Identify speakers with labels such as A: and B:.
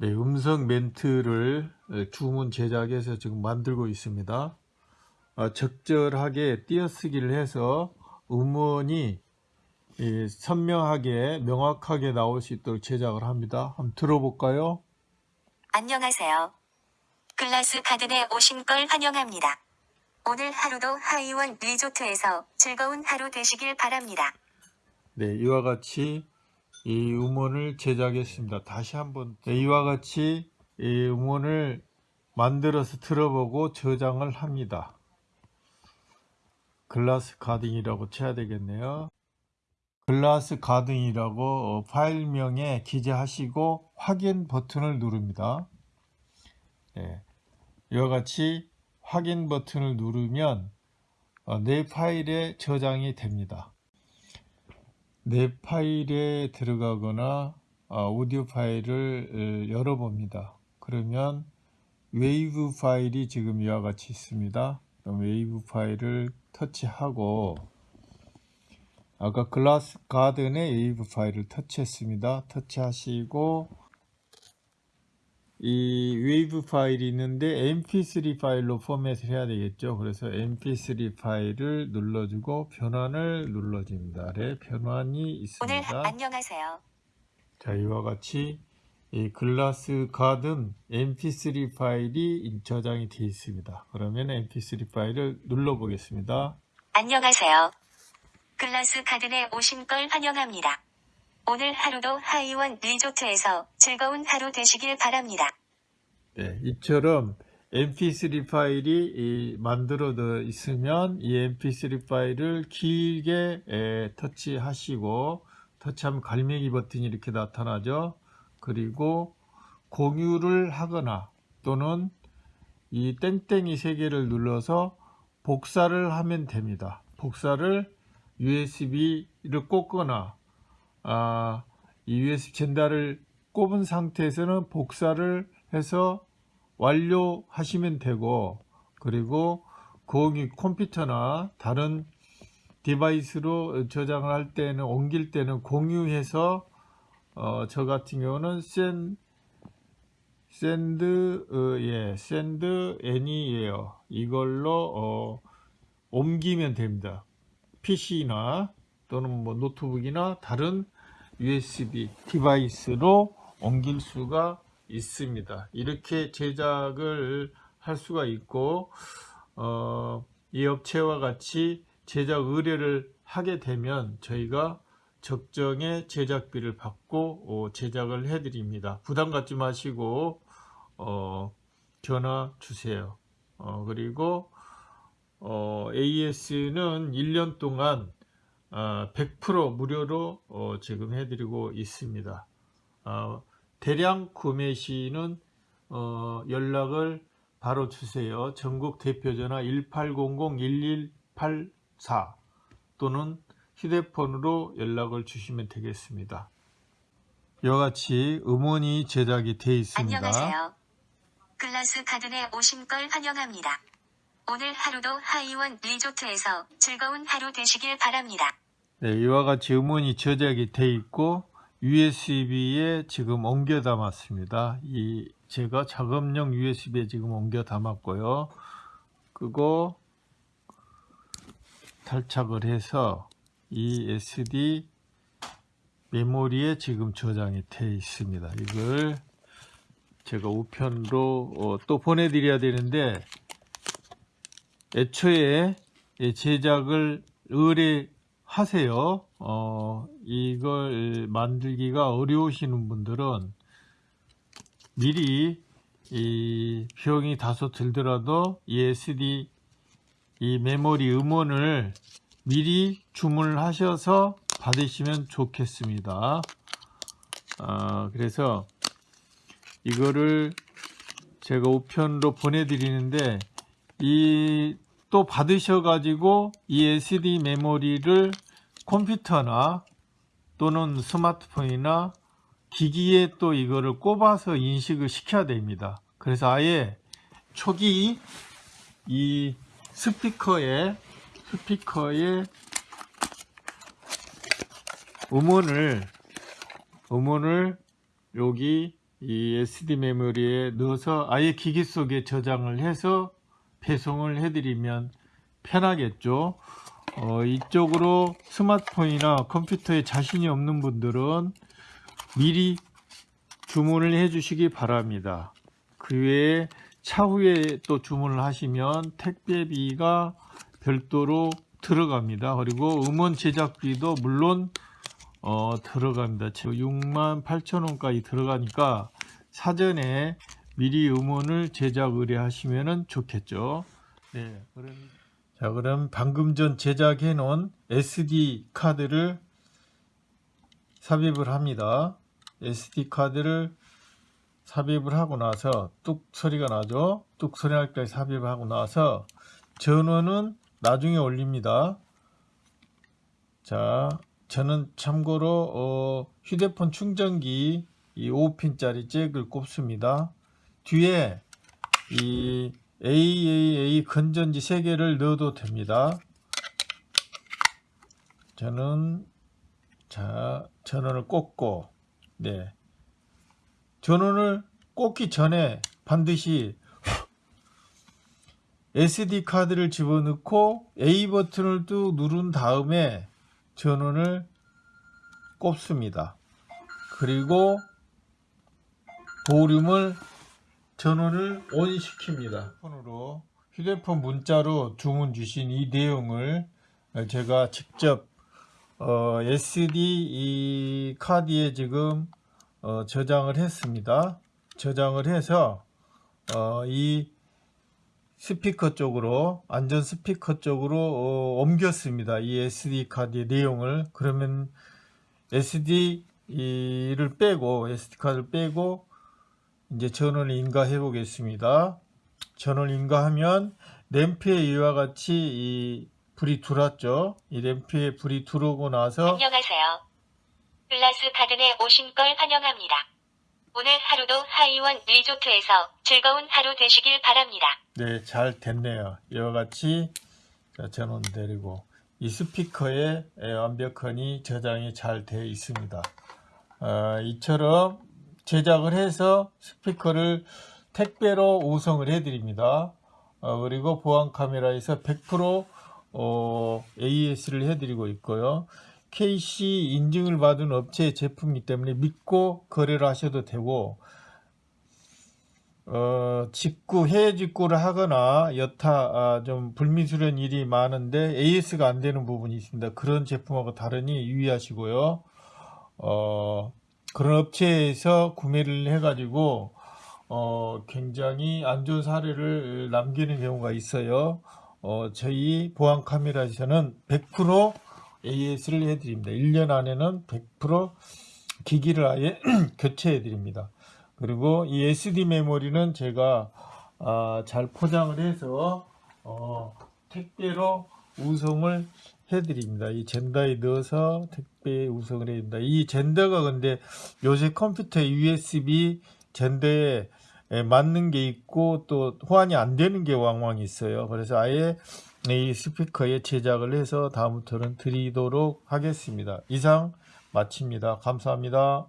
A: 네, 음성 멘트를 주문 제작해서 지금 만들고 있습니다. 어, 적절하게 띄어쓰기를 해서 음원이 이, 선명하게 명확하게 나올 수 있도록 제작을 합니다. 한번 들어볼까요?
B: 안녕하세요. 글라스 가든에 오신 걸 환영합니다. 오늘 하루도 하이원 리조트에서 즐거운 하루 되시길 바랍니다.
A: 네, 이와 같이 이 음원을 제작했습니다. 다시 한번 네, 이와 같이 이 음원을 만들어서 들어보고 저장을 합니다. 글라스 가든이라고 쳐야 되겠네요. 글라스 가든이라고 어, 파일명에 기재하시고 확인 버튼을 누릅니다. 네, 이와 같이 확인 버튼을 누르면 어, 내 파일에 저장이 됩니다. 내 파일에 들어가거나 아, 오디오 파일을 열어봅니다. 그러면 웨이브 파일이 지금 이와 같이 있습니다. 그럼 웨이브 파일을 터치하고 아까 Glass Garden의 wave 파일을 터치했습니다. 터치하시고 이 웨이브 파일이 있는데 mp3 파일로 포맷을 해야 되겠죠 그래서 mp3 파일을 눌러주고 변환을 눌러줍니다 아래 변환이
B: 오늘
A: 있습니다
B: 안녕하세요.
A: 자 이와 같이 이 글라스 가든 mp3 파일이 저장이 되어 있습니다 그러면 mp3 파일을 눌러 보겠습니다
B: 안녕하세요. 글라스 가든에 오신 걸 환영합니다. 오늘 하루도 하이원 리조트에서 즐거운 하루 되시길 바랍니다.
A: 네, 이처럼 mp3 파일이 이 만들어져 있으면 이 mp3 파일을 길게 에, 터치하시고 터치하면 갈매기 버튼이 이렇게 나타나죠 그리고 공유를 하거나 또는 이 땡땡이 세 개를 눌러서 복사를 하면 됩니다 복사를 USB를 꽂거나 아, 이 USB 젠더를 꼽은 상태에서는 복사를 해서 완료하시면 되고 그리고 공유 컴퓨터나 다른 device로 저장을 할 때는 옮길 때는 공유해서 어, 저 같은 경우는 센 send 어, 예 Send Anywhere. 이걸로 어, 옮기면 됩니다. PC나 또는 뭐 노트북이나 다른 USB device로 옮길 수가 있습니다. 이렇게 제작을 할 수가 있고 어, 이 업체와 같이 제작 의뢰를 하게 되면 저희가 적정의 제작비를 받고 어, 제작을 해 드립니다. 부담 갖지 마시고 어, 전화 주세요. 어, 그리고 AS는 1년 동안 100% 무료로 어, 지금 해드리고 있습니다. 어, 대량 구매 시는 어, 연락을 바로 주세요. 전국 대표전화 1800-1184 또는 휴대폰으로 연락을 주시면 되겠습니다. 이와 같이 음원이 제작이 되어 있습니다.
B: 안녕하세요. 글라스 가든에 오신 걸 환영합니다. 오늘 하루도 하이원 리조트에서 즐거운 하루 되시길 바랍니다.
A: 네, 이와 같이 음원이 저장이 돼 있고 USB에 지금 옮겨 담았습니다. 이 제가 작업용 USB에 지금 옮겨 담았고요. 그거 탈착을 해서 이 SD 메모리에 지금 저장이 돼 있습니다. 이걸 제가 우편으로 어, 또 보내드려야 되는데 애초에 제작을 의뢰하세요. 어, 이걸 만들기가 어려우시는 분들은 미리 이 비용이 다소 들더라도 이 SD 이 메모리 음원을 미리 주문을 하셔서 받으시면 좋겠습니다. 아, 그래서 이거를 제가 우편으로 보내드리는데 이 또 받으셔 가지고 이 SD 메모리를 컴퓨터나 또는 스마트폰이나 기기에 또 이거를 꼽아서 인식을 시켜야 됩니다. 그래서 아예 초기 이 스피커에 스피커에 음원을 음원을 여기 이 SD 메모리에 넣어서 아예 기기 속에 저장을 해서 배송을 해드리면 편하겠죠. 어, 이쪽으로 스마트폰이나 컴퓨터에 자신이 없는 분들은 미리 주문을 해 주시기 바랍니다. 그 외에 차후에 또 주문을 하시면 택배비가 별도로 들어갑니다. 그리고 음원 제작비도 물론 어, 들어갑니다. 6만 8천 원까지 들어가니까 사전에 미리 음원을 제작 의뢰하시면 좋겠죠. 네, 그럼 자, 그럼 방금 전 제작해 놓은 SD 카드를 삽입을 합니다. SD 카드를 삽입을 하고 나서 뚝 소리가 나죠. 뚝 소리 날 때까지 삽입을 하고 나서 전원은 나중에 올립니다. 자, 저는 참고로 어, 휴대폰 충전기 이 5핀짜리 잭을 꼽습니다. 뒤에 이 AAA 건전지 3개를 넣어도 됩니다. 저는 자 전원을 꽂고 네 전원을 꽂기 전에 반드시 SD 카드를 집어넣고 A 버튼을 또 누른 다음에 전원을 꼽습니다. 그리고 볼륨을 전원을 ON 시킵니다. 폰으로 휴대폰 문자로 주문 주신 이 내용을 제가 직접 어, SD 이 카드에 지금 어, 저장을 했습니다. 저장을 해서 어, 이 스피커 쪽으로 안전 스피커 쪽으로 어, 옮겼습니다. 이 SD 카드의 내용을 그러면 SD를 빼고 SD 카드를 빼고 이제 전원을 인가해 보겠습니다. 전원을 인가하면 램프에 이와 같이 이 불이 들어왔죠. 이 램프에 불이 들어오고 나서
B: 안녕하세요. 글라스 가든에 오신 걸 환영합니다. 오늘 하루도 하이원 리조트에서 즐거운 하루 되시길 바랍니다.
A: 네, 잘 됐네요. 이와 같이 자, 전원 내리고 이 스피커에 에, 완벽하니 저장이 잘 되어 있습니다. 아, 이처럼 제작을 해서 스피커를 택배로 우성을 해드립니다. 어, 그리고 보안 카메라에서 100% 어, AS를 해드리고 있고요. KC 인증을 받은 업체의 제품이기 때문에 믿고 거래를 하셔도 되고 어, 직구, 해외 직구를 하거나 여타 아, 좀 불미스러운 일이 많은데 AS가 안 되는 부분이 있습니다. 그런 제품하고 다르니 유의하시고요. 어, 그런 업체에서 구매를 해가지고 어, 굉장히 안 좋은 사례를 남기는 경우가 있어요. 어, 저희 보안 카메라에서는 100% AS를 해드립니다. 1년 안에는 100% 기기를 아예 교체해 드립니다. 그리고 이 SD 메모리는 제가 아, 잘 포장을 해서 어, 택배로 우송을 해드립니다. 이 젠더에 넣어서 택배에 우송을 해드립니다. 이 젠더가 근데 요새 컴퓨터 USB 젠더에 에 맞는 게 있고 또 호환이 안 되는 게 왕왕 있어요. 그래서 아예 이 스피커에 제작을 해서 다음부터는 드리도록 하겠습니다. 이상 마칩니다. 감사합니다.